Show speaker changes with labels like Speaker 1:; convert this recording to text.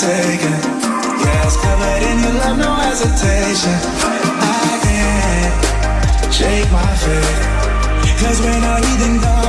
Speaker 1: taken. Yeah, covered in your love, no hesitation. I can't shake my. Cause when I even though